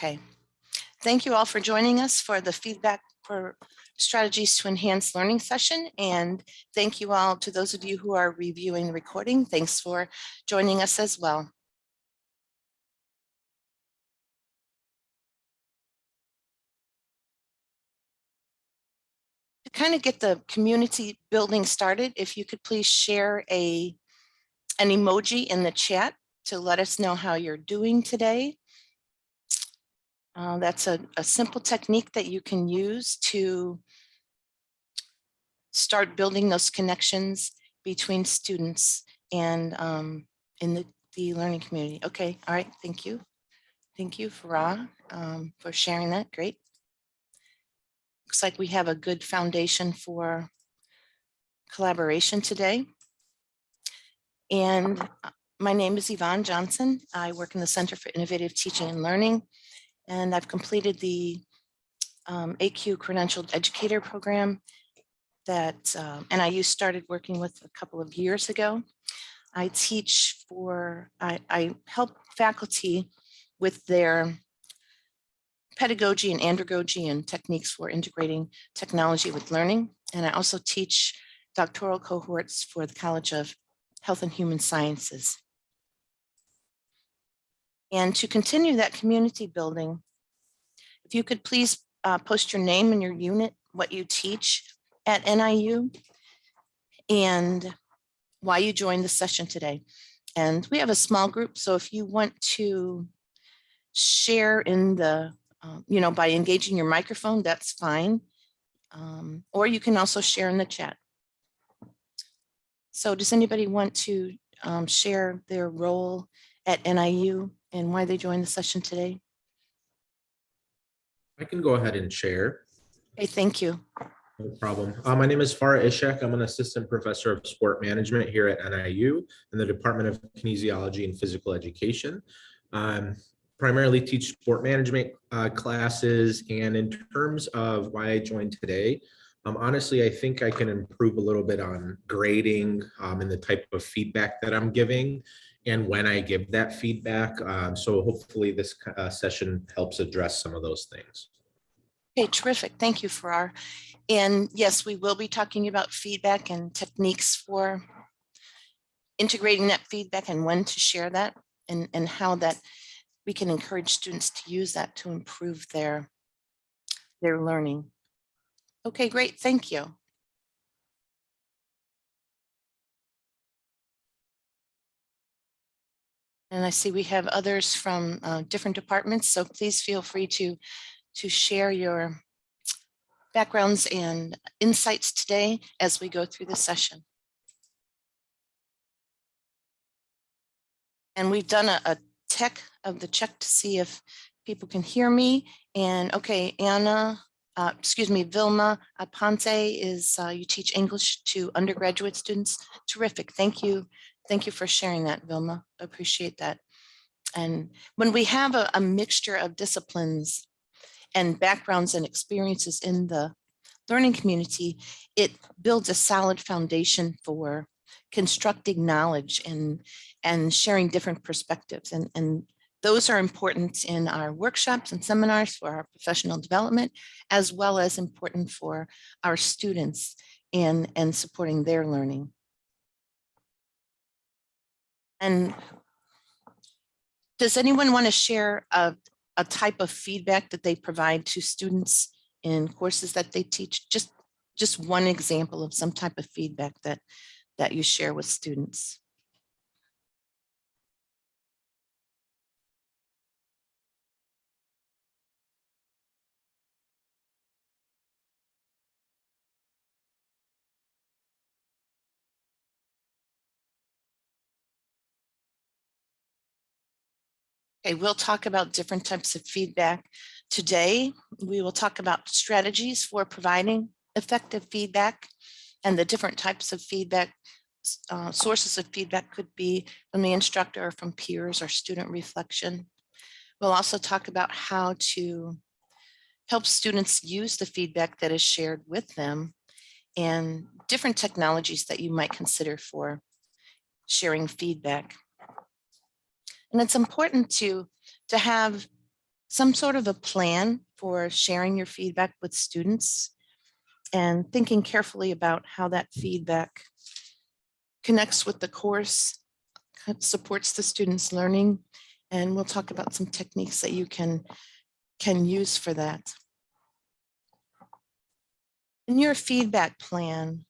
Okay. Thank you all for joining us for the feedback for strategies to enhance learning session. And thank you all to those of you who are reviewing the recording. Thanks for joining us as well. To kind of get the community building started, if you could please share a an emoji in the chat to let us know how you're doing today. Uh, that's a, a simple technique that you can use to start building those connections between students and um, in the, the learning community. Okay, all right, thank you. Thank you, Farah, um, for sharing that. Great. Looks like we have a good foundation for collaboration today. And uh, my name is Yvonne Johnson. I work in the Center for Innovative Teaching and Learning, and I've completed the um, ACUE Credentialed Educator Program that um, NIU started working with a couple of years ago. I teach for, I, I help faculty with their pedagogy and andragogy and techniques for integrating technology with learning. And I also teach doctoral cohorts for the College of Health and Human Sciences. And to continue that community building, if you could please uh, post your name and your unit, what you teach at NIU, and why you joined the session today. And we have a small group, so if you want to share in the, um, you know, by engaging your microphone, that's fine. Um, or you can also share in the chat. So does anybody want to um, share their role at NIU and why they joined the session today? I can go ahead and share. Okay, thank you. No problem. Uh, my name is Farah Ishak. I'm an assistant professor of sport management here at NIU in the Department of Kinesiology and Physical Education. Um, primarily teach sport management uh, classes and in terms of why I joined today, um, honestly, I think I can improve a little bit on grading um, and the type of feedback that I'm giving and when I give that feedback. Um, so hopefully this uh, session helps address some of those things. Okay, terrific. Thank you, Farah. And yes, we will be talking about feedback and techniques for integrating that feedback and when to share that and, and how that we can encourage students to use that to improve their, their learning. Okay, great. Thank you. And I see we have others from uh, different departments, so please feel free to, to share your backgrounds and insights today as we go through the session. And we've done a, a tech of the check to see if people can hear me. And okay, Anna, uh, excuse me, Vilma Aponte is, uh, you teach English to undergraduate students. Terrific. Thank you. Thank you for sharing that, Vilma. Appreciate that. And when we have a, a mixture of disciplines and backgrounds and experiences in the learning community, it builds a solid foundation for constructing knowledge and, and sharing different perspectives. And, and those are important in our workshops and seminars for our professional development, as well as important for our students in and supporting their learning. And does anyone want to share a, a type of feedback that they provide to students in courses that they teach? Just, just one example of some type of feedback that, that you share with students. Okay, we'll talk about different types of feedback. Today, we will talk about strategies for providing effective feedback and the different types of feedback. Uh, sources of feedback could be from the instructor or from peers or student reflection. We'll also talk about how to help students use the feedback that is shared with them and different technologies that you might consider for sharing feedback. And it's important to, to have some sort of a plan for sharing your feedback with students and thinking carefully about how that feedback connects with the course, supports the students' learning, and we'll talk about some techniques that you can, can use for that. In your feedback plan,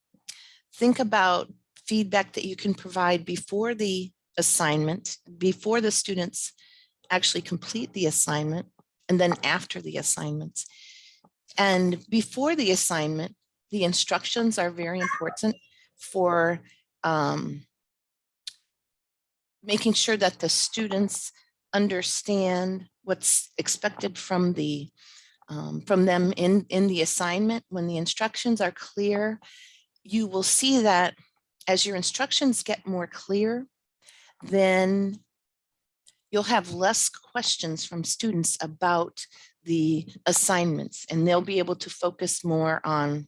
think about feedback that you can provide before the assignment, before the students actually complete the assignment, and then after the assignments. And before the assignment, the instructions are very important for um, making sure that the students understand what's expected from the um, from them in in the assignment. When the instructions are clear, you will see that as your instructions get more clear, then you'll have less questions from students about the assignments and they'll be able to focus more on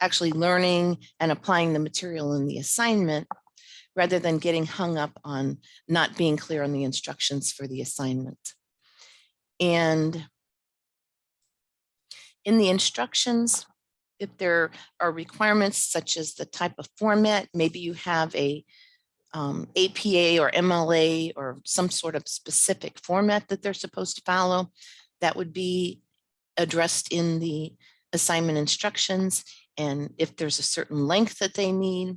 actually learning and applying the material in the assignment rather than getting hung up on not being clear on the instructions for the assignment. And in the instructions, if there are requirements such as the type of format, maybe you have a um, APA or MLA or some sort of specific format that they're supposed to follow, that would be addressed in the assignment instructions. And if there's a certain length that they need,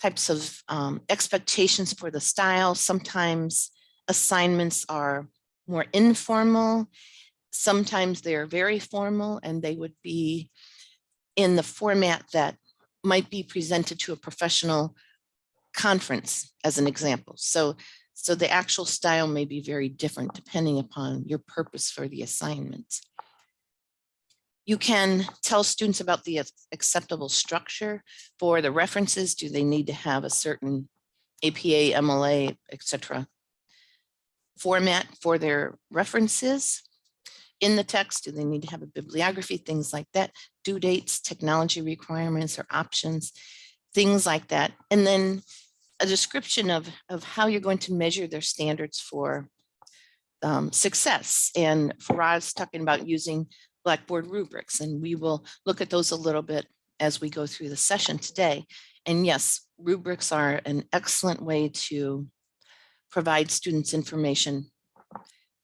types of um, expectations for the style, sometimes assignments are more informal. Sometimes they're very formal and they would be in the format that might be presented to a professional conference as an example. So, so the actual style may be very different depending upon your purpose for the assignment. You can tell students about the acceptable structure for the references. Do they need to have a certain APA, MLA, et cetera, format for their references? In the text, do they need to have a bibliography, things like that, due dates, technology requirements or options, things like that. And then a description of, of how you're going to measure their standards for um, success. And Farah's talking about using Blackboard rubrics, and we will look at those a little bit as we go through the session today. And yes, rubrics are an excellent way to provide students information.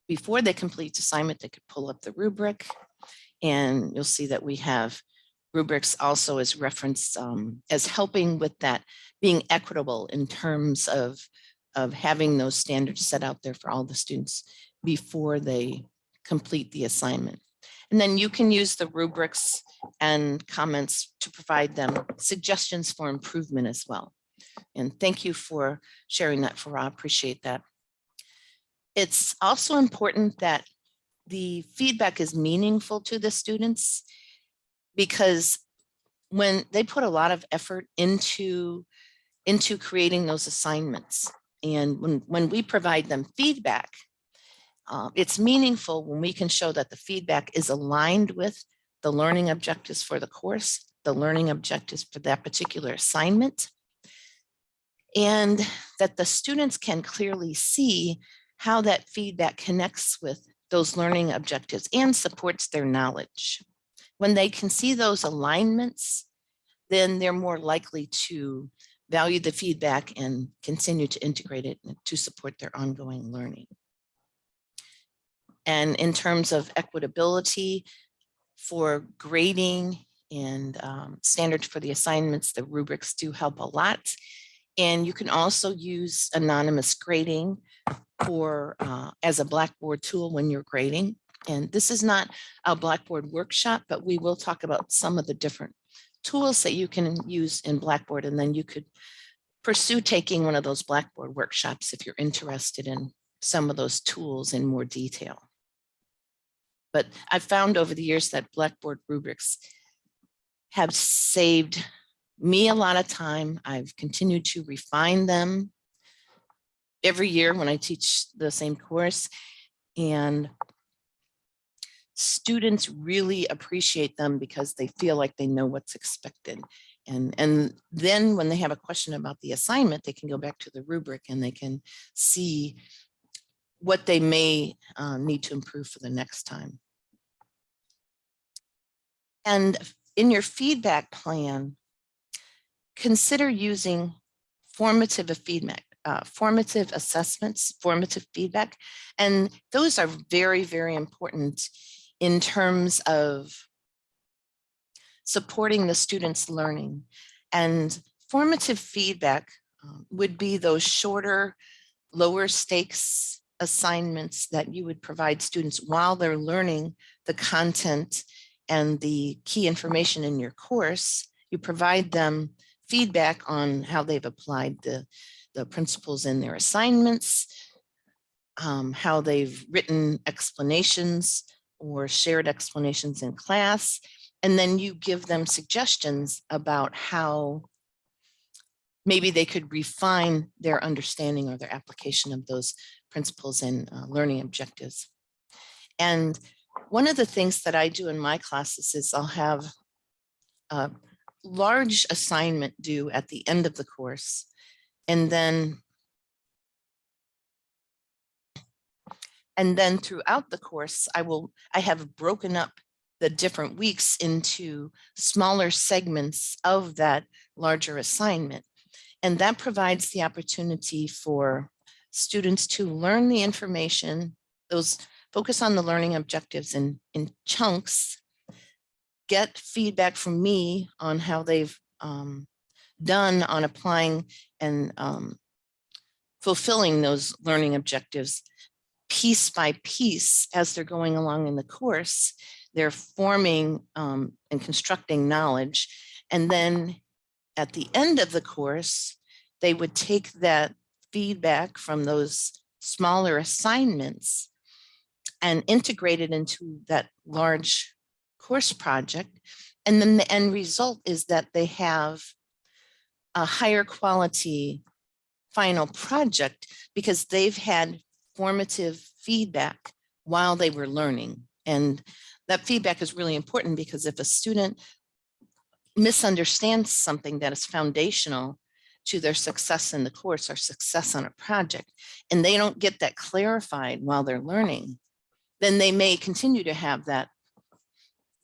Before they complete assignment, they could pull up the rubric and you'll see that we have rubrics also as reference um, as helping with that being equitable in terms of, of having those standards set out there for all the students before they complete the assignment. And then you can use the rubrics and comments to provide them suggestions for improvement as well. And thank you for sharing that, Farah. Appreciate that. It's also important that the feedback is meaningful to the students because when they put a lot of effort into into creating those assignments and when when we provide them feedback uh, it's meaningful when we can show that the feedback is aligned with the learning objectives for the course the learning objectives for that particular assignment and that the students can clearly see how that feedback connects with those learning objectives and supports their knowledge. When they can see those alignments, then they're more likely to value the feedback and continue to integrate it to support their ongoing learning. And in terms of equitability for grading and um, standards for the assignments, the rubrics do help a lot. And you can also use anonymous grading for uh, as a Blackboard tool when you're grading. And this is not a Blackboard workshop, but we will talk about some of the different tools that you can use in Blackboard. And then you could pursue taking one of those Blackboard workshops if you're interested in some of those tools in more detail. But I've found over the years that Blackboard rubrics have saved me a lot of time. I've continued to refine them every year when I teach the same course. And students really appreciate them because they feel like they know what's expected. And, and then when they have a question about the assignment, they can go back to the rubric and they can see what they may uh, need to improve for the next time. And in your feedback plan, consider using formative feedback, uh, formative assessments, formative feedback. And those are very, very important in terms of supporting the students' learning. And formative feedback um, would be those shorter, lower stakes assignments that you would provide students while they're learning the content and the key information in your course. You provide them feedback on how they've applied the, the principles in their assignments, um, how they've written explanations or shared explanations in class, and then you give them suggestions about how maybe they could refine their understanding or their application of those principles and uh, learning objectives. And one of the things that I do in my classes is I'll have a large assignment due at the end of the course. And then and then throughout the course, I will I have broken up the different weeks into smaller segments of that larger assignment. And that provides the opportunity for students to learn the information, those focus on the learning objectives in, in chunks, get feedback from me on how they've um, done on applying and um, fulfilling those learning objectives piece by piece as they're going along in the course. They're forming um, and constructing knowledge. And then at the end of the course, they would take that feedback from those smaller assignments and integrate it into that large course project. And then the end result is that they have a higher quality final project because they've had formative feedback while they were learning. And that feedback is really important because if a student misunderstands something that is foundational to their success in the course or success on a project, and they don't get that clarified while they're learning, then they may continue to have that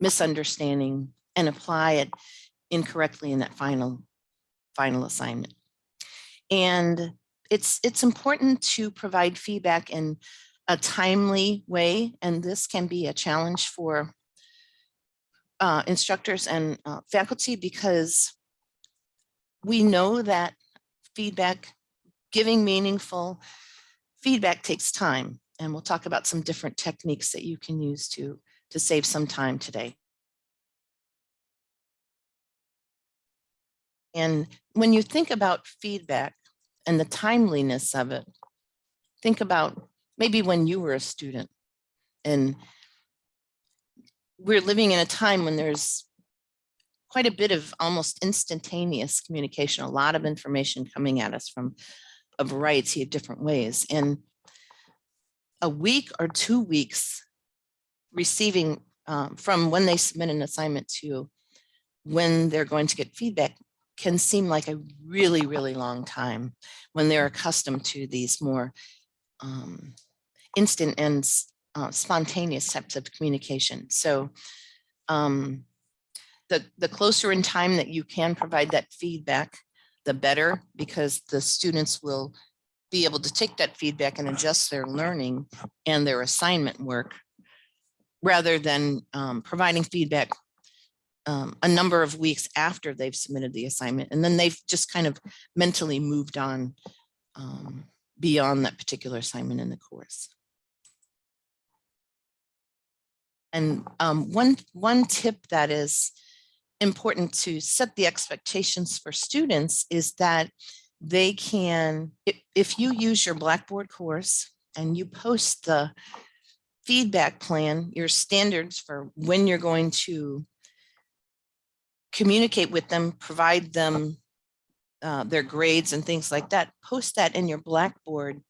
misunderstanding and apply it incorrectly in that final final assignment. And it's it's important to provide feedback in a timely way, and this can be a challenge for uh, instructors and uh, faculty because we know that feedback, giving meaningful feedback takes time. And we'll talk about some different techniques that you can use to, to save some time today. And when you think about feedback and the timeliness of it, think about maybe when you were a student and we're living in a time when there's quite a bit of almost instantaneous communication, a lot of information coming at us from a variety of different ways. And a week or two weeks receiving um, from when they submit an assignment to when they're going to get feedback can seem like a really, really long time when they're accustomed to these more um, instant and uh, spontaneous types of communication. So um, the, the closer in time that you can provide that feedback, the better, because the students will be able to take that feedback and adjust their learning and their assignment work rather than um, providing feedback um, a number of weeks after they've submitted the assignment. And then they've just kind of mentally moved on um, beyond that particular assignment in the course. And um, one, one tip that is important to set the expectations for students is that they can, if, if you use your Blackboard course and you post the feedback plan, your standards for when you're going to communicate with them, provide them uh, their grades and things like that, post that in your Blackboard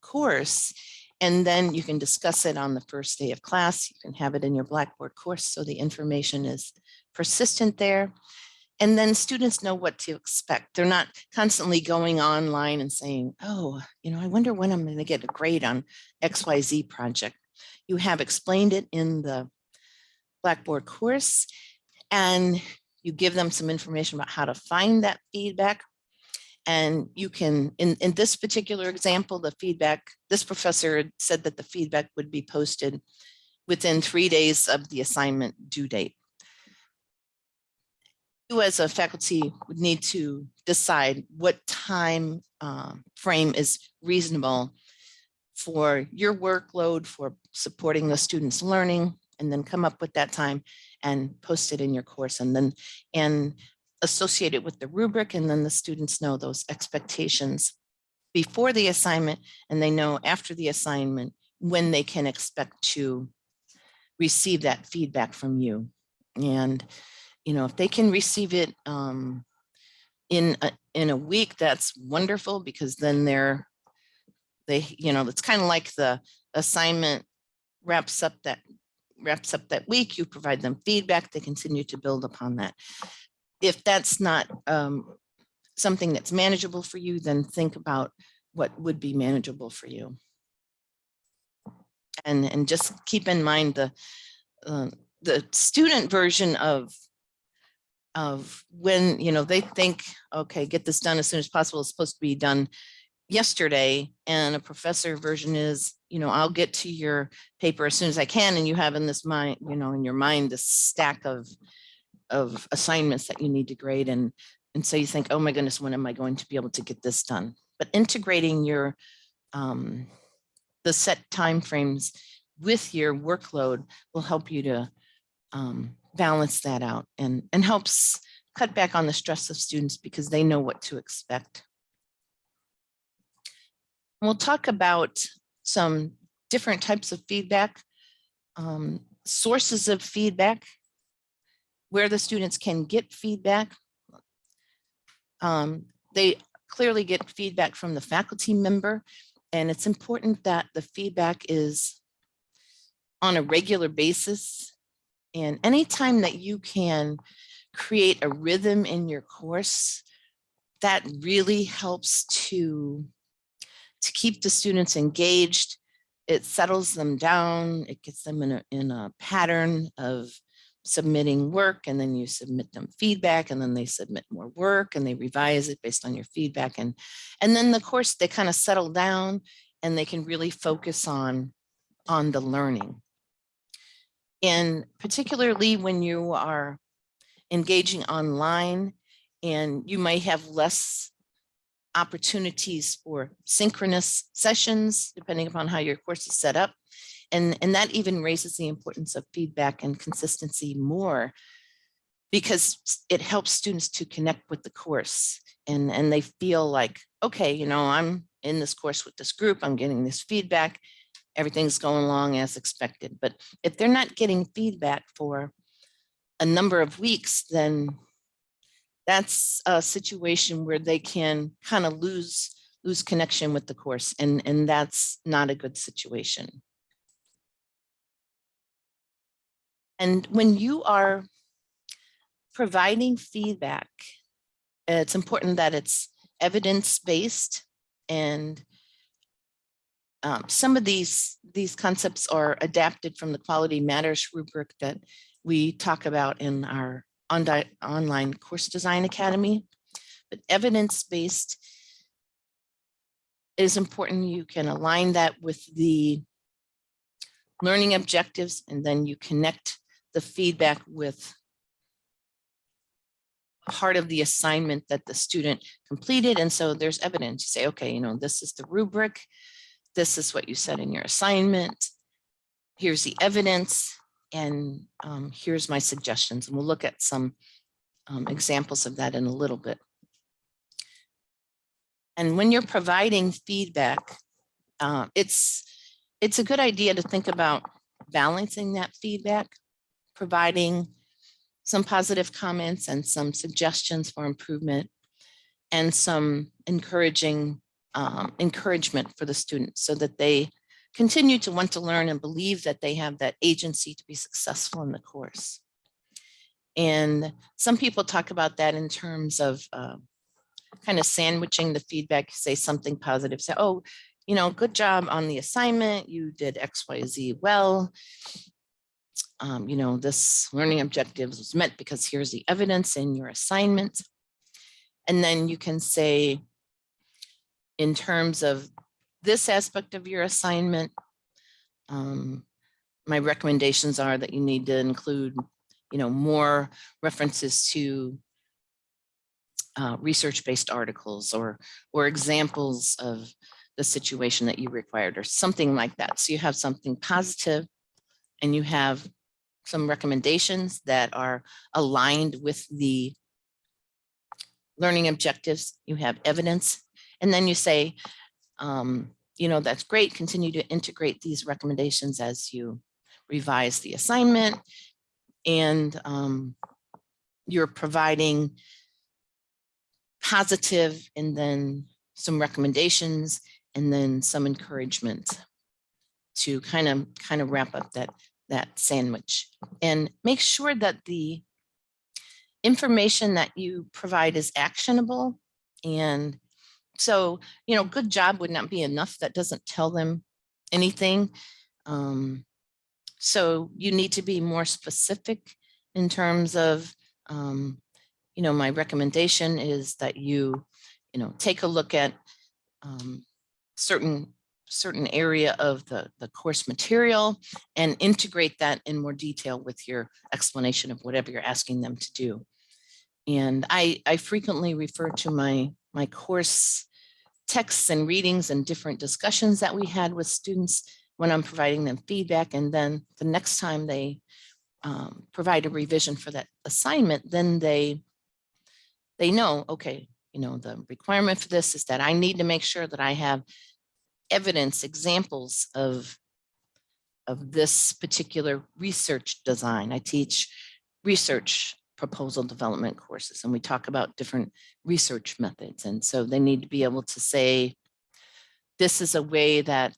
course. And then you can discuss it on the first day of class. You can have it in your Blackboard course so the information is persistent there. And then students know what to expect. They're not constantly going online and saying, oh, you know, I wonder when I'm going to get a grade on XYZ project. You have explained it in the Blackboard course and you give them some information about how to find that feedback. And you can, in, in this particular example, the feedback, this professor said that the feedback would be posted within three days of the assignment due date. You as a faculty would need to decide what time um, frame is reasonable for your workload for supporting the students' learning, and then come up with that time and post it in your course and then and associate it with the rubric and then the students know those expectations before the assignment and they know after the assignment when they can expect to receive that feedback from you. And, you know, if they can receive it um, in, a, in a week, that's wonderful because then they're, they, you know, it's kind of like the assignment wraps up that wraps up that week, you provide them feedback, they continue to build upon that. If that's not um, something that's manageable for you, then think about what would be manageable for you. And, and just keep in mind the, uh, the student version of of when, you know, they think, okay, get this done as soon as possible. It's supposed to be done yesterday. And a professor version is, you know, I'll get to your paper as soon as I can. And you have in this mind, you know, in your mind, this stack of of assignments that you need to grade. And, and so you think, oh my goodness, when am I going to be able to get this done? But integrating your um, the set timeframes with your workload will help you to um, balance that out and, and helps cut back on the stress of students because they know what to expect. We'll talk about some different types of feedback, um, sources of feedback, where the students can get feedback. Um, they clearly get feedback from the faculty member, and it's important that the feedback is on a regular basis and anytime that you can create a rhythm in your course, that really helps to, to keep the students engaged. It settles them down. It gets them in a, in a pattern of submitting work and then you submit them feedback and then they submit more work and they revise it based on your feedback. And, and then the course, they kind of settle down and they can really focus on, on the learning. And particularly when you are engaging online and you might have less opportunities for synchronous sessions, depending upon how your course is set up. And, and that even raises the importance of feedback and consistency more because it helps students to connect with the course and, and they feel like, okay, you know, I'm in this course with this group, I'm getting this feedback everything's going along as expected. But if they're not getting feedback for a number of weeks, then that's a situation where they can kind of lose lose connection with the course and and that's not a good situation. And when you are providing feedback, it's important that it's evidence-based and um, some of these, these concepts are adapted from the Quality Matters rubric that we talk about in our on online course design academy. But evidence-based is important. You can align that with the learning objectives, and then you connect the feedback with part of the assignment that the student completed. And so there's evidence. You say, okay, you know, this is the rubric this is what you said in your assignment. Here's the evidence and um, here's my suggestions. And we'll look at some um, examples of that in a little bit. And when you're providing feedback, uh, it's, it's a good idea to think about balancing that feedback, providing some positive comments and some suggestions for improvement and some encouraging um, encouragement for the students so that they continue to want to learn and believe that they have that agency to be successful in the course. And some people talk about that in terms of uh, kind of sandwiching the feedback, say something positive, say, oh, you know, good job on the assignment. You did X, Y, Z well. Um, you know, this learning objectives was met because here's the evidence in your assignment. And then you can say, in terms of this aspect of your assignment, um, my recommendations are that you need to include, you know, more references to uh, research-based articles or or examples of the situation that you required or something like that. So you have something positive and you have some recommendations that are aligned with the learning objectives. You have evidence and then you say, um, you know, that's great. Continue to integrate these recommendations as you revise the assignment. And um, you're providing positive and then some recommendations and then some encouragement to kind of kind of wrap up that that sandwich and make sure that the information that you provide is actionable and so you know good job would not be enough that doesn't tell them anything um, so you need to be more specific in terms of um, you know my recommendation is that you you know take a look at um, certain certain area of the, the course material and integrate that in more detail with your explanation of whatever you're asking them to do. And I, I frequently refer to my, my course texts and readings and different discussions that we had with students when I'm providing them feedback. And then the next time they um, provide a revision for that assignment, then they, they know, okay, you know, the requirement for this is that I need to make sure that I have evidence, examples of, of this particular research design. I teach research proposal development courses and we talk about different research methods. And so they need to be able to say, this is a way that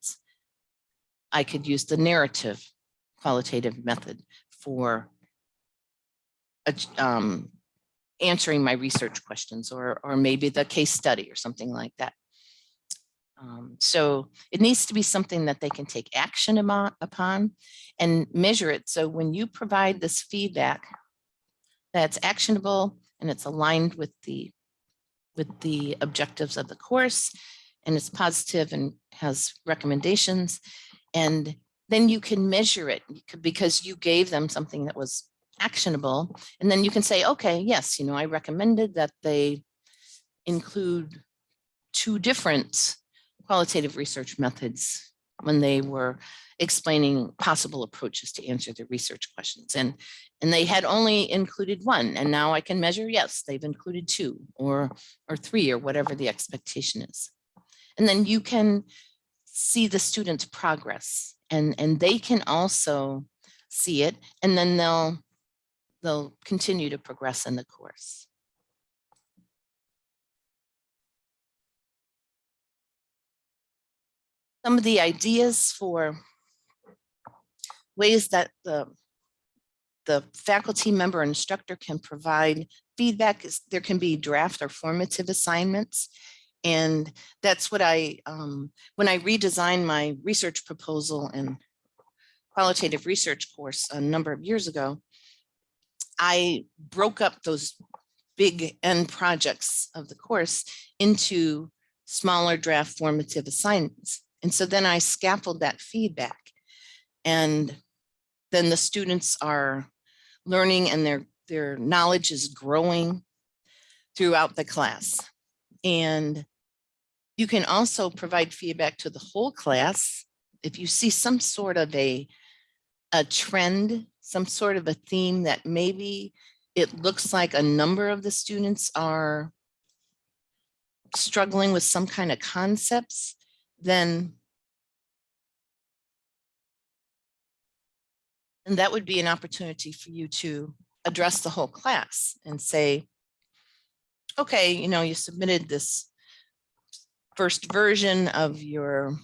I could use the narrative qualitative method for um, answering my research questions or, or maybe the case study or something like that. Um, so it needs to be something that they can take action upon and measure it. So when you provide this feedback that's actionable and it's aligned with the with the objectives of the course and it's positive and has recommendations. And then you can measure it because you gave them something that was actionable. And then you can say okay yes you know I recommended that they include two different qualitative research methods when they were explaining possible approaches to answer the research questions. And, and they had only included one, and now I can measure, yes, they've included two or, or three or whatever the expectation is. And then you can see the student's progress and, and they can also see it, and then they'll, they'll continue to progress in the course. Some of the ideas for ways that the the faculty member instructor can provide feedback is there can be draft or formative assignments. And that's what I um, when I redesigned my research proposal and qualitative research course a number of years ago I broke up those big end projects of the course into smaller draft formative assignments and so then I scaffold that feedback and then the students are learning and their, their knowledge is growing throughout the class. And you can also provide feedback to the whole class. If you see some sort of a, a trend, some sort of a theme that maybe it looks like a number of the students are struggling with some kind of concepts, then and that would be an opportunity for you to address the whole class and say, okay, you know, you submitted this first version of your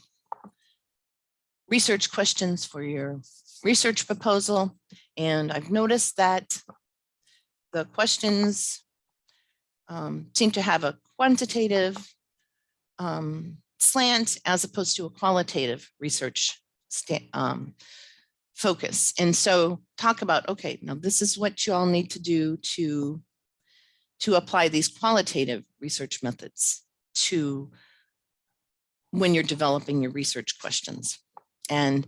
research questions for your research proposal. And I've noticed that the questions um, seem to have a quantitative um, slant as opposed to a qualitative research um, focus. And so talk about, okay, now this is what you all need to do to to apply these qualitative research methods to when you're developing your research questions. And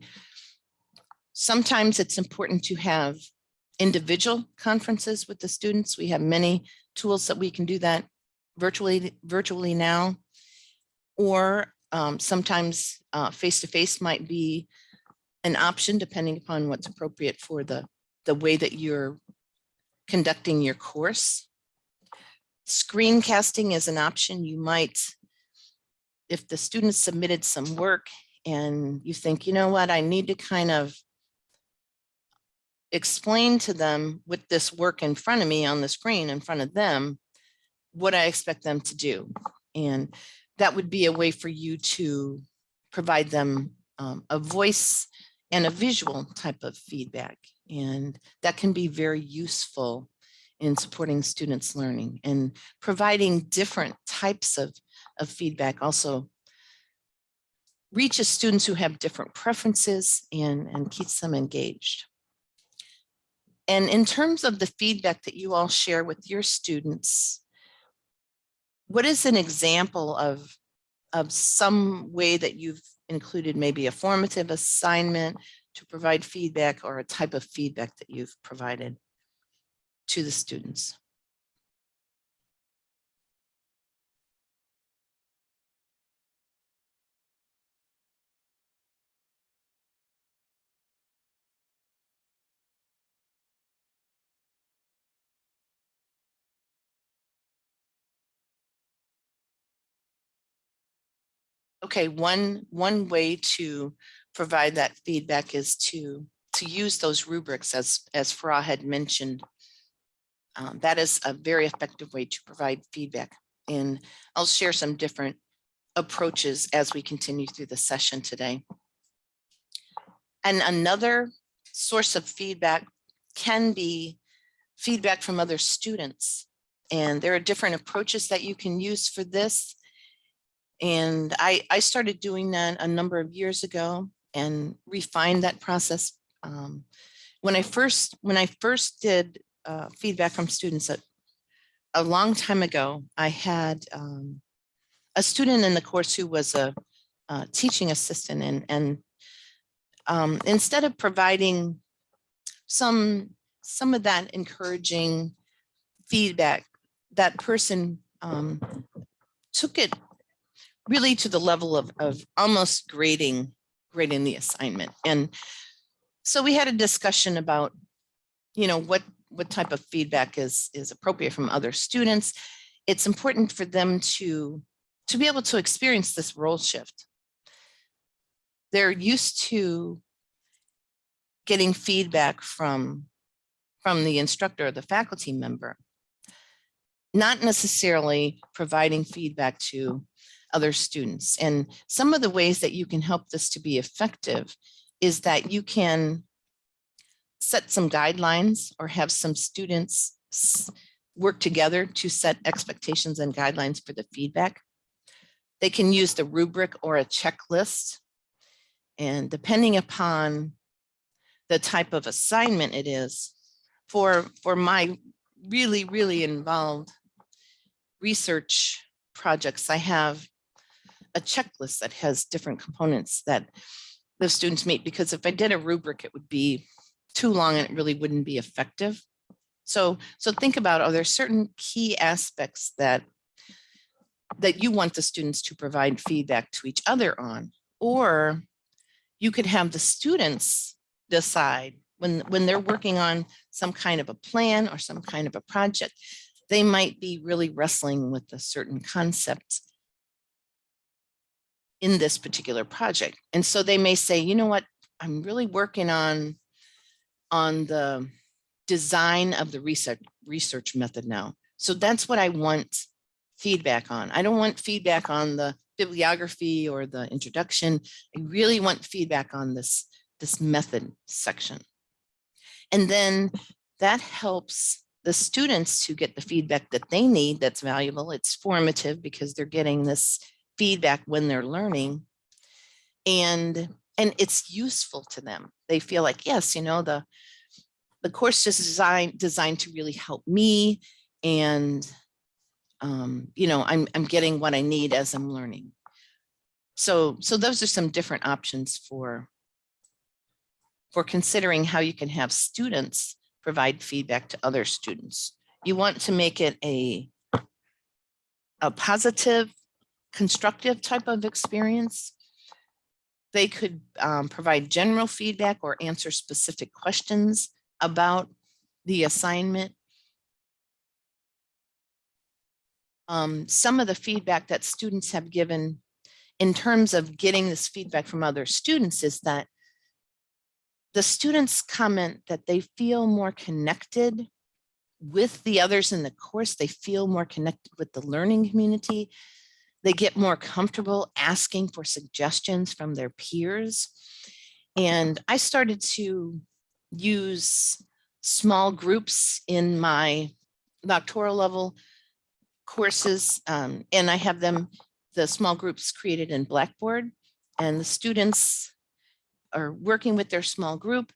sometimes it's important to have individual conferences with the students. We have many tools that we can do that virtually, virtually now. Or um, sometimes uh, face-to-face might be an option depending upon what's appropriate for the, the way that you're conducting your course. Screencasting is an option you might, if the students submitted some work and you think, you know what, I need to kind of explain to them with this work in front of me on the screen in front of them, what I expect them to do. And that would be a way for you to provide them um, a voice and a visual type of feedback. And that can be very useful in supporting students learning and providing different types of, of feedback also reaches students who have different preferences and, and keeps them engaged. And in terms of the feedback that you all share with your students, what is an example of, of some way that you've included maybe a formative assignment to provide feedback or a type of feedback that you've provided to the students? Okay, one, one way to provide that feedback is to, to use those rubrics as, as Farah had mentioned. Um, that is a very effective way to provide feedback. And I'll share some different approaches as we continue through the session today. And another source of feedback can be feedback from other students. And there are different approaches that you can use for this. And I, I started doing that a number of years ago and refined that process. Um, when I first when I first did uh, feedback from students a, a long time ago, I had um, a student in the course who was a, a teaching assistant and, and um, instead of providing some some of that encouraging feedback, that person um, took it really to the level of, of almost grading, grading the assignment. And so we had a discussion about, you know, what, what type of feedback is, is appropriate from other students. It's important for them to, to be able to experience this role shift. They're used to getting feedback from, from the instructor or the faculty member, not necessarily providing feedback to other students. And some of the ways that you can help this to be effective is that you can set some guidelines or have some students work together to set expectations and guidelines for the feedback. They can use the rubric or a checklist. And depending upon the type of assignment it is, for, for my really, really involved research projects, I have a checklist that has different components that the students meet, because if I did a rubric, it would be too long and it really wouldn't be effective. So, so think about, are there certain key aspects that that you want the students to provide feedback to each other on, or you could have the students decide when, when they're working on some kind of a plan or some kind of a project, they might be really wrestling with a certain concept in this particular project. And so they may say, you know what, I'm really working on, on the design of the research, research method now. So that's what I want feedback on. I don't want feedback on the bibliography or the introduction. I really want feedback on this, this method section. And then that helps the students who get the feedback that they need that's valuable. It's formative because they're getting this feedback when they're learning. And and it's useful to them. They feel like, yes, you know, the the course is designed designed to really help me and um, you know, I'm I'm getting what I need as I'm learning. So so those are some different options for for considering how you can have students provide feedback to other students. You want to make it a a positive, constructive type of experience. They could um, provide general feedback or answer specific questions about the assignment. Um, some of the feedback that students have given in terms of getting this feedback from other students is that the students comment that they feel more connected with the others in the course. They feel more connected with the learning community. They get more comfortable asking for suggestions from their peers. And I started to use small groups in my doctoral level courses. um, and I have them, the small groups created in Blackboard and the students are working with their small group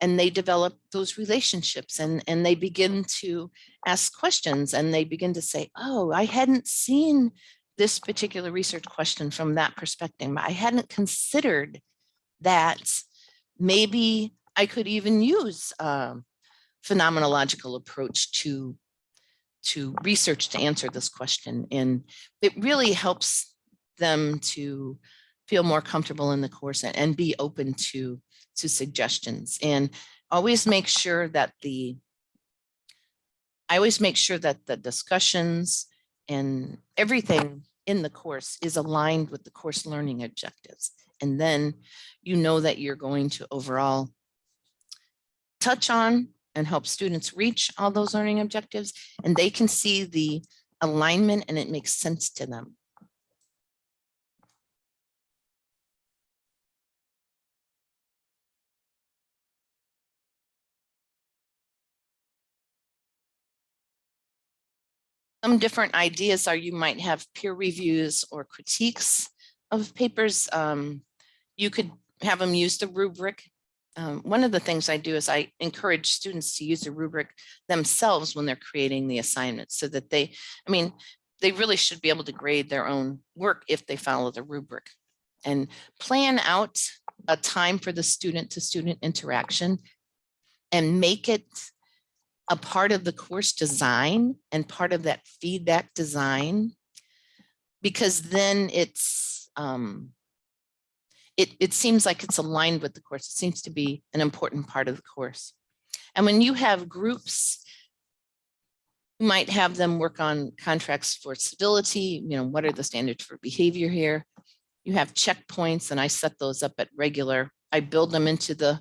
and they develop those relationships and, and they begin to ask questions and they begin to say, oh, I hadn't seen this particular research question from that perspective. I hadn't considered that maybe I could even use a phenomenological approach to, to research to answer this question. And it really helps them to feel more comfortable in the course and, and be open to, to suggestions. And always make sure that the, I always make sure that the discussions and everything in the course is aligned with the course learning objectives. And then you know that you're going to overall touch on and help students reach all those learning objectives and they can see the alignment and it makes sense to them. Some different ideas are you might have peer reviews or critiques of papers. Um, you could have them use the rubric. Um, one of the things I do is I encourage students to use the rubric themselves when they're creating the assignments so that they, I mean, they really should be able to grade their own work if they follow the rubric and plan out a time for the student to student interaction and make it a part of the course design and part of that feedback design because then it's um, it, it seems like it's aligned with the course. It seems to be an important part of the course. And when you have groups, you might have them work on contracts for civility, you know, what are the standards for behavior here? You have checkpoints and I set those up at regular. I build them into the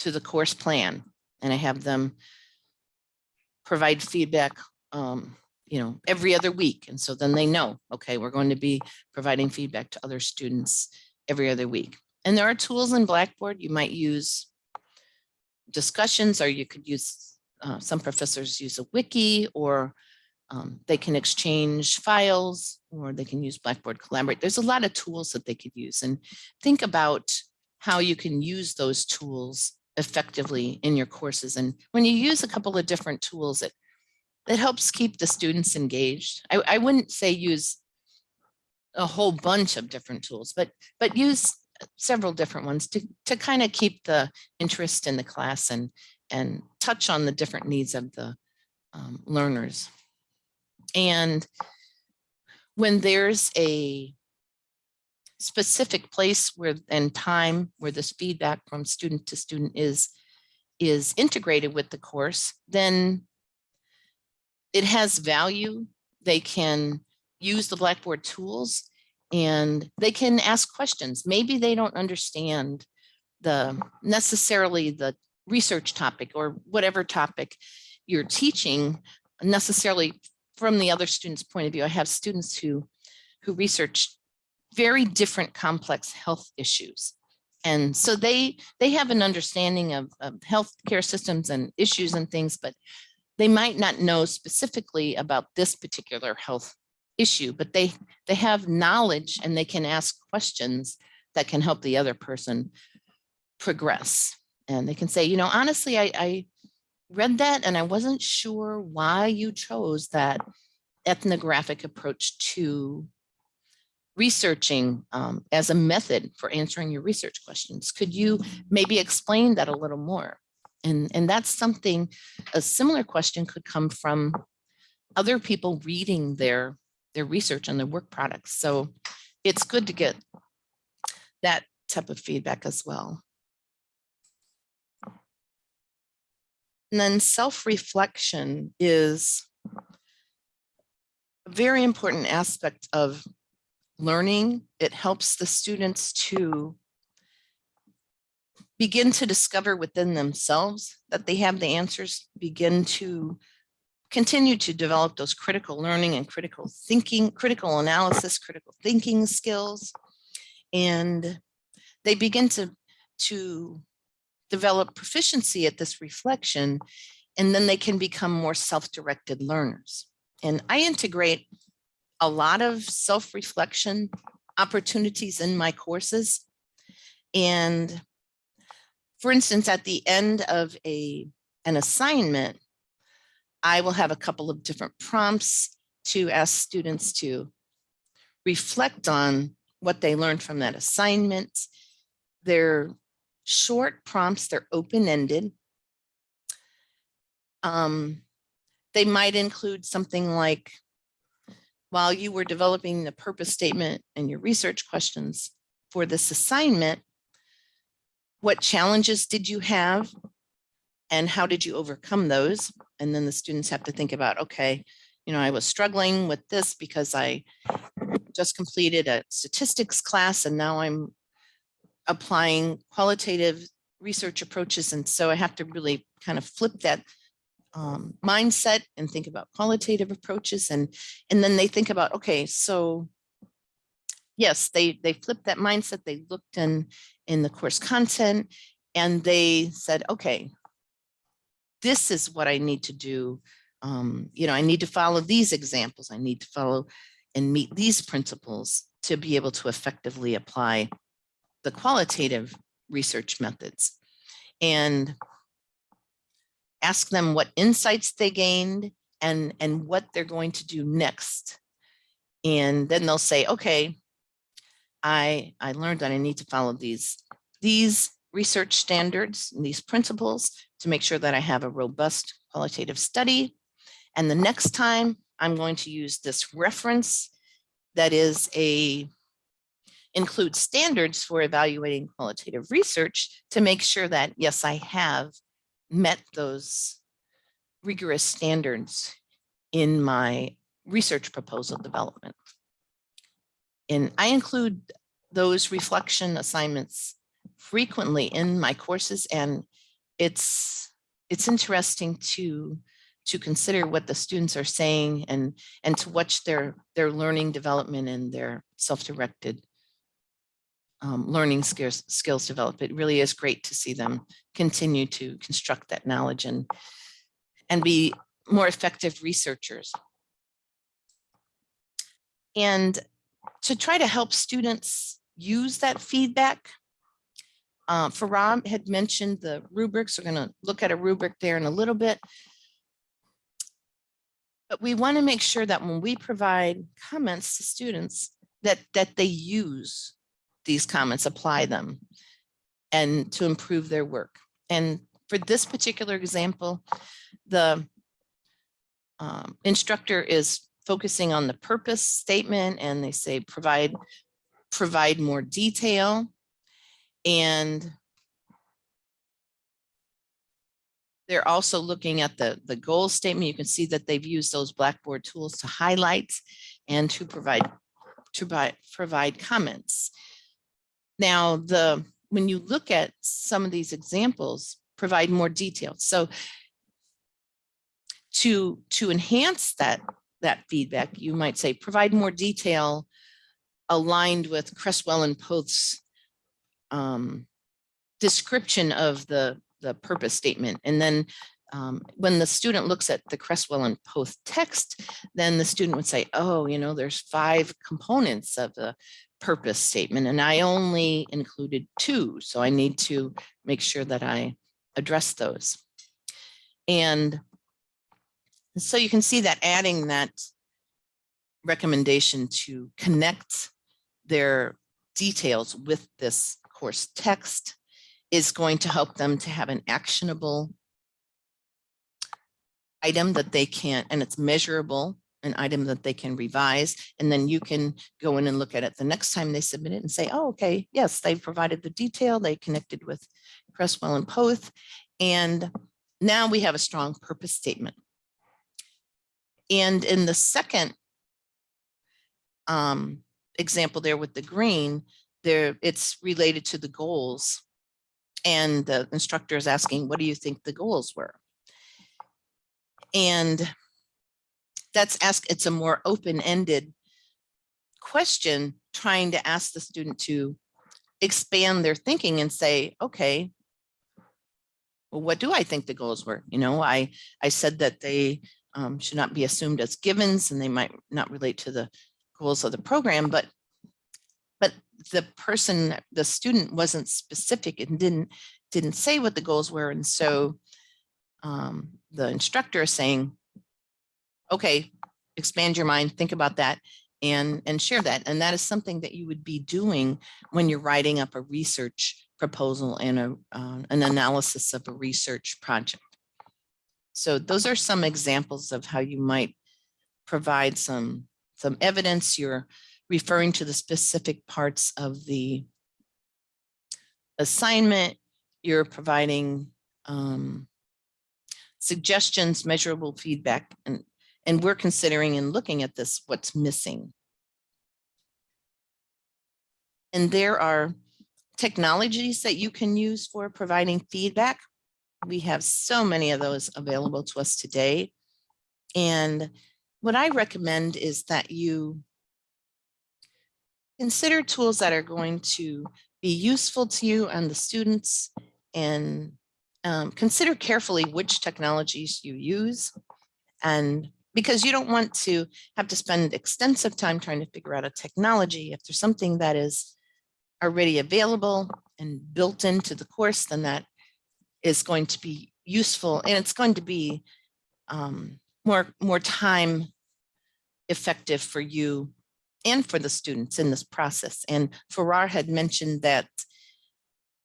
to the course plan and I have them provide feedback, um, you know, every other week. And so then they know, okay, we're going to be providing feedback to other students every other week. And there are tools in Blackboard you might use discussions or you could use, uh, some professors use a wiki or um, they can exchange files or they can use Blackboard Collaborate. There's a lot of tools that they could use and think about how you can use those tools effectively in your courses. And when you use a couple of different tools, it, it helps keep the students engaged. I, I wouldn't say use a whole bunch of different tools, but but use several different ones to, to kind of keep the interest in the class and, and touch on the different needs of the um, learners. And when there's a specific place where and time where this feedback from student to student is is integrated with the course, then it has value. They can use the Blackboard tools and they can ask questions. Maybe they don't understand the necessarily the research topic or whatever topic you're teaching necessarily from the other student's point of view. I have students who who research very different complex health issues. And so they they have an understanding of, of healthcare systems and issues and things, but they might not know specifically about this particular health issue, but they, they have knowledge and they can ask questions that can help the other person progress. And they can say, you know, honestly, I, I read that and I wasn't sure why you chose that ethnographic approach to researching um, as a method for answering your research questions. Could you maybe explain that a little more? And, and that's something, a similar question could come from other people reading their, their research and their work products. So it's good to get that type of feedback as well. And then self-reflection is a very important aspect of learning. It helps the students to begin to discover within themselves that they have the answers, begin to continue to develop those critical learning and critical thinking, critical analysis, critical thinking skills. And they begin to, to develop proficiency at this reflection, and then they can become more self-directed learners. And I integrate a lot of self-reflection opportunities in my courses. And for instance, at the end of a, an assignment, I will have a couple of different prompts to ask students to reflect on what they learned from that assignment. They're short prompts, they're open-ended. Um, they might include something like, while you were developing the purpose statement and your research questions for this assignment, what challenges did you have and how did you overcome those? And then the students have to think about, okay, you know, I was struggling with this because I just completed a statistics class and now I'm applying qualitative research approaches. And so I have to really kind of flip that um, mindset and think about qualitative approaches. And, and then they think about, okay, so yes, they, they flipped that mindset. They looked in, in the course content and they said, okay, this is what I need to do. Um, you know, I need to follow these examples. I need to follow and meet these principles to be able to effectively apply the qualitative research methods and ask them what insights they gained and, and what they're going to do next. And then they'll say, okay, I, I learned that I need to follow these, these research standards and these principles to make sure that I have a robust qualitative study. And the next time I'm going to use this reference that is a include standards for evaluating qualitative research to make sure that, yes, I have met those rigorous standards in my research proposal development. And I include those reflection assignments frequently in my courses and it's it's interesting to to consider what the students are saying and and to watch their their learning development and their self-directed um, learning skills skills develop. It really is great to see them continue to construct that knowledge and and be more effective researchers. And to try to help students use that feedback, uh, Farah had mentioned the rubrics. We're going to look at a rubric there in a little bit. But we want to make sure that when we provide comments to students that that they use these comments, apply them and to improve their work. And for this particular example, the um, instructor is focusing on the purpose statement and they say provide provide more detail and they're also looking at the the goal statement you can see that they've used those blackboard tools to highlight and to provide to provide provide comments now, the when you look at some of these examples, provide more detail. So to, to enhance that, that feedback, you might say provide more detail aligned with Creswell and Poth's um, description of the, the purpose statement. And then um, when the student looks at the Creswell and Poth text, then the student would say, oh, you know, there's five components of the purpose statement and I only included two. So I need to make sure that I address those. And so you can see that adding that recommendation to connect their details with this course text is going to help them to have an actionable item that they can, and it's measurable, an item that they can revise, and then you can go in and look at it the next time they submit it and say, oh, okay, yes, they've provided the detail, they connected with Creswell and Poth, and now we have a strong purpose statement. And in the second um, example there with the green, there it's related to the goals. And the instructor is asking, what do you think the goals were? And that's ask, it's a more open-ended question, trying to ask the student to expand their thinking and say, okay, well, what do I think the goals were? You know, I, I said that they um, should not be assumed as givens and they might not relate to the goals of the program, but but the person, the student wasn't specific and didn't didn't say what the goals were. And so um, the instructor is saying, okay, expand your mind, think about that and, and share that. And that is something that you would be doing when you're writing up a research proposal and a, uh, an analysis of a research project. So those are some examples of how you might provide some, some evidence. You're referring to the specific parts of the assignment. You're providing um, suggestions, measurable feedback, and, and we're considering and looking at this, what's missing. And there are technologies that you can use for providing feedback. We have so many of those available to us today. And what I recommend is that you consider tools that are going to be useful to you and the students and um, consider carefully which technologies you use. And because you don't want to have to spend extensive time trying to figure out a technology, if there's something that is already available and built into the course, then that is going to be useful and it's going to be um, more, more time effective for you and for the students in this process. And Farah had mentioned that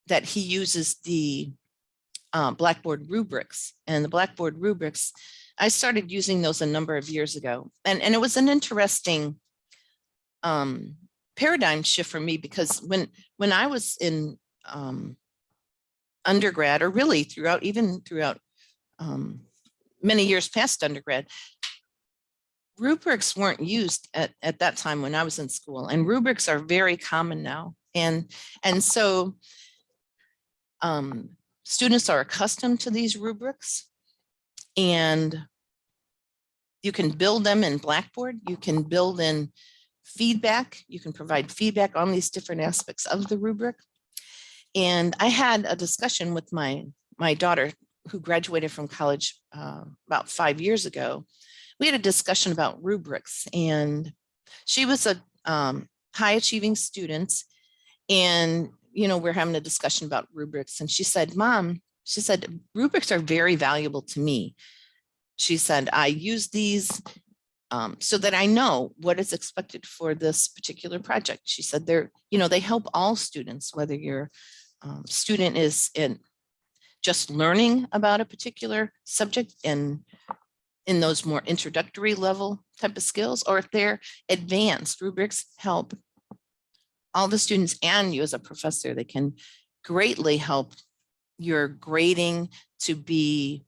that he uses the uh, Blackboard rubrics and the Blackboard rubrics. I started using those a number of years ago, and and it was an interesting um, paradigm shift for me because when when I was in um, undergrad, or really throughout even throughout um, many years past undergrad, rubrics weren't used at, at that time when I was in school and rubrics are very common now. And, and so um, students are accustomed to these rubrics and you can build them in Blackboard. You can build in feedback. You can provide feedback on these different aspects of the rubric. And I had a discussion with my, my daughter who graduated from college uh, about five years ago we had a discussion about rubrics and she was a um, high achieving student and you know we're having a discussion about rubrics and she said mom she said rubrics are very valuable to me. She said i use these um, so that i know what is expected for this particular project. She said they're you know they help all students whether your um, student is in just learning about a particular subject and in those more introductory level type of skills, or if they're advanced, rubrics help all the students and you as a professor. They can greatly help your grading to be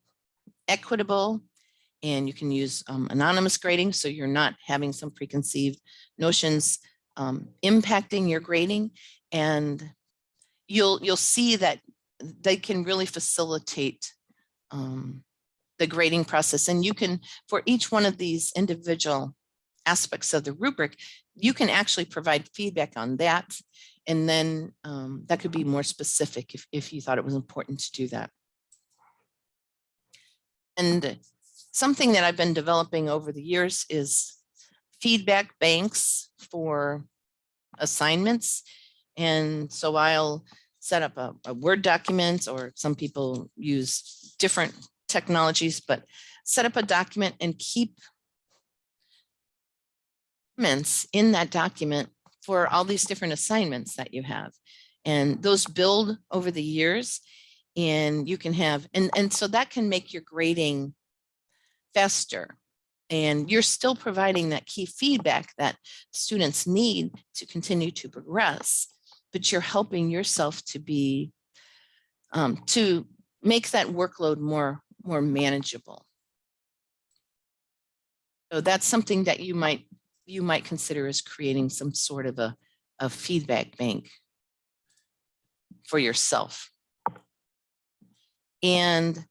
equitable and you can use um, anonymous grading so you're not having some preconceived notions um, impacting your grading and you'll you'll see that they can really facilitate um, the grading process. And you can, for each one of these individual aspects of the rubric, you can actually provide feedback on that. And then um, that could be more specific if, if you thought it was important to do that. And something that I've been developing over the years is feedback banks for assignments. And so I'll set up a, a Word document or some people use different technologies, but set up a document and keep in that document for all these different assignments that you have. And those build over the years and you can have, and, and so that can make your grading faster. And you're still providing that key feedback that students need to continue to progress, but you're helping yourself to be, um, to make that workload more, more manageable. So that's something that you might, you might consider as creating some sort of a, a feedback bank for yourself. And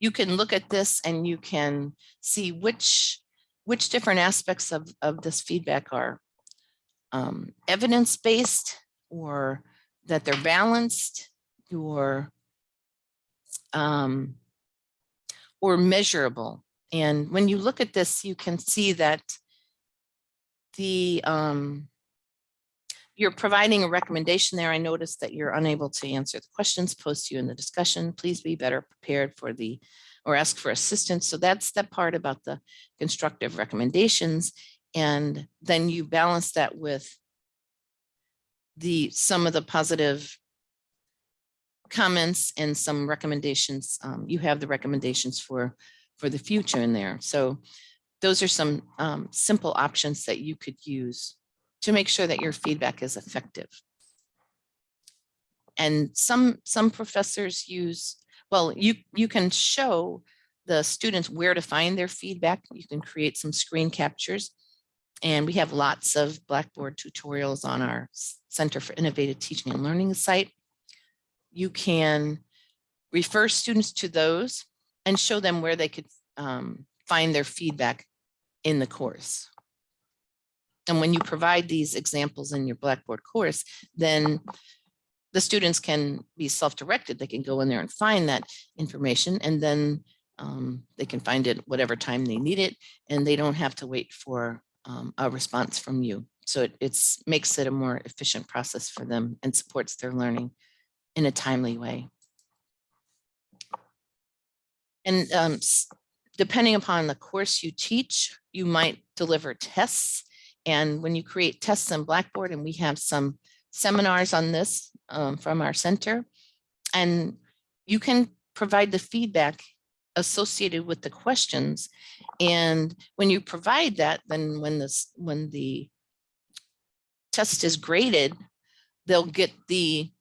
you can look at this and you can see which which different aspects of, of this feedback are um, evidence-based or that they're balanced or um, or measurable. And when you look at this, you can see that the um, you're providing a recommendation there. I noticed that you're unable to answer the questions posed to you in the discussion. Please be better prepared for the, or ask for assistance. So that's the part about the constructive recommendations. And then you balance that with the, some of the positive comments and some recommendations. Um, you have the recommendations for, for the future in there. So those are some um, simple options that you could use to make sure that your feedback is effective. And some, some professors use, well, you, you can show the students where to find their feedback. You can create some screen captures. And we have lots of Blackboard tutorials on our Center for Innovative Teaching and Learning site. You can refer students to those and show them where they could um, find their feedback in the course. And when you provide these examples in your Blackboard course, then the students can be self-directed. They can go in there and find that information and then um, they can find it whatever time they need it and they don't have to wait for um, a response from you. So it it's, makes it a more efficient process for them and supports their learning in a timely way. And um, depending upon the course you teach, you might deliver tests and when you create tests in Blackboard, and we have some seminars on this um, from our center, and you can provide the feedback associated with the questions. And when you provide that, then when this when the test is graded, they'll get the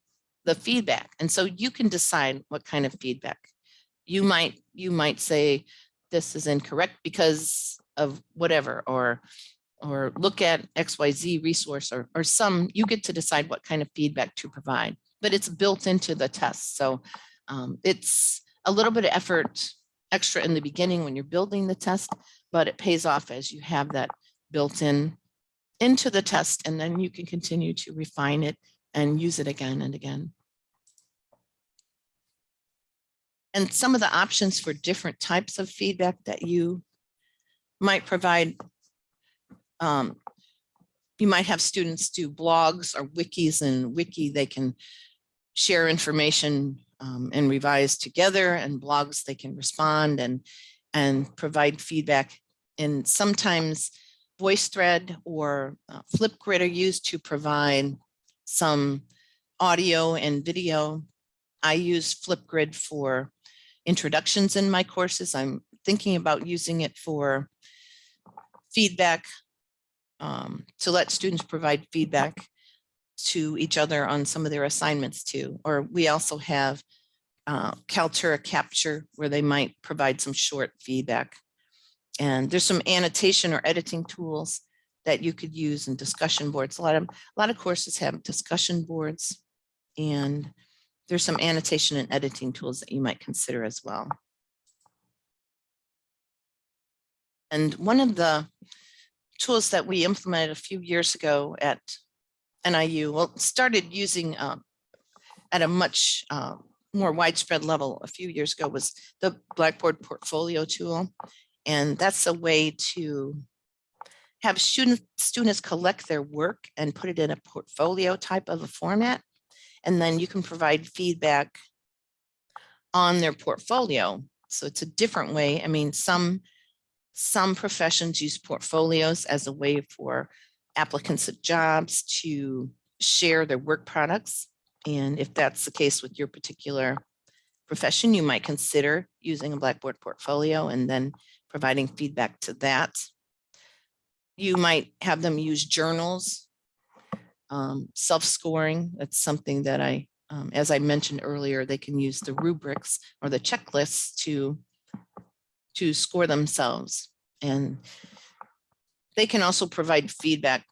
the feedback. And so you can decide what kind of feedback. You might you might say this is incorrect because of whatever, or or look at XYZ resource or, or some, you get to decide what kind of feedback to provide, but it's built into the test. So um, it's a little bit of effort extra in the beginning when you're building the test, but it pays off as you have that built in into the test and then you can continue to refine it and use it again and again. And some of the options for different types of feedback that you might provide um, you might have students do blogs or wikis and wiki, they can share information um, and revise together and blogs, they can respond and, and provide feedback. And sometimes VoiceThread or uh, Flipgrid are used to provide some audio and video. I use Flipgrid for introductions in my courses. I'm thinking about using it for feedback um, to let students provide feedback to each other on some of their assignments too. Or we also have uh, Kaltura Capture where they might provide some short feedback. And there's some annotation or editing tools that you could use in discussion boards. A lot of a lot of courses have discussion boards and there's some annotation and editing tools that you might consider as well. And one of the tools that we implemented a few years ago at NIU, well, started using um, at a much uh, more widespread level a few years ago was the Blackboard Portfolio Tool. And that's a way to have students, students collect their work and put it in a portfolio type of a format. And then you can provide feedback on their portfolio. So it's a different way. I mean, some, some professions use portfolios as a way for applicants of jobs to share their work products. And if that's the case with your particular profession, you might consider using a Blackboard portfolio and then providing feedback to that. You might have them use journals, um, self-scoring. That's something that I, um, as I mentioned earlier, they can use the rubrics or the checklists to, to score themselves. And they can also provide feedback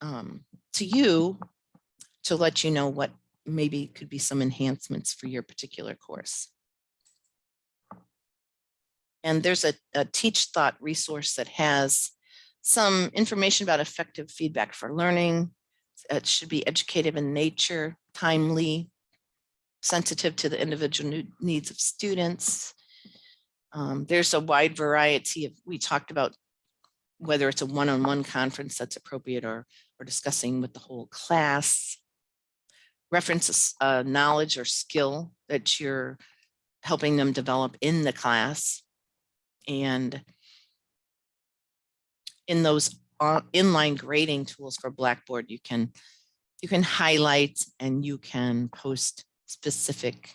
um, to you to let you know what maybe could be some enhancements for your particular course. And there's a, a Teach Thought resource that has some information about effective feedback for learning. It should be educative in nature, timely, sensitive to the individual needs of students. Um, there's a wide variety of, we talked about whether it's a one-on-one conference that's appropriate or, or discussing with the whole class. References, uh, knowledge or skill that you're helping them develop in the class. And in those uh, inline grading tools for Blackboard, you can, you can highlight and you can post specific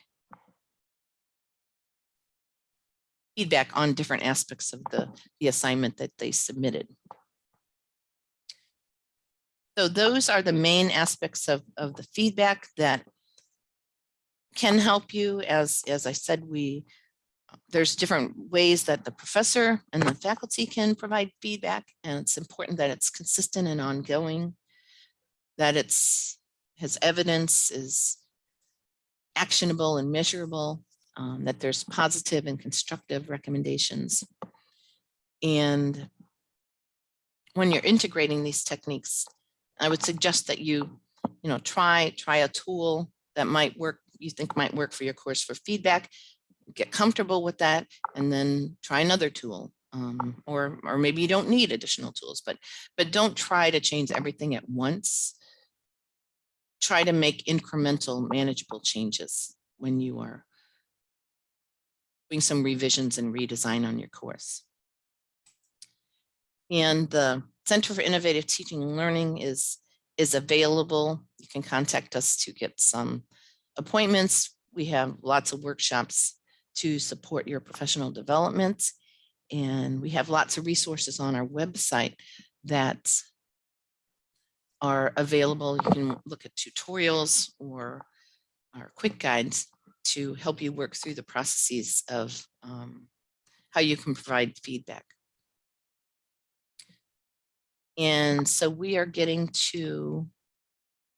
feedback on different aspects of the, the assignment that they submitted. So those are the main aspects of, of the feedback that can help you. As, as I said, we, there's different ways that the professor and the faculty can provide feedback, and it's important that it's consistent and ongoing, that it's, has evidence, is actionable and measurable, um, that there's positive and constructive recommendations. And when you're integrating these techniques, I would suggest that you, you know, try, try a tool that might work, you think might work for your course for feedback, get comfortable with that, and then try another tool. Um, or, or maybe you don't need additional tools, but, but don't try to change everything at once. Try to make incremental manageable changes when you are doing some revisions and redesign on your course. And the Center for Innovative Teaching and Learning is, is available. You can contact us to get some appointments. We have lots of workshops to support your professional development. And we have lots of resources on our website that are available. You can look at tutorials or our quick guides to help you work through the processes of um, how you can provide feedback. And so we are getting to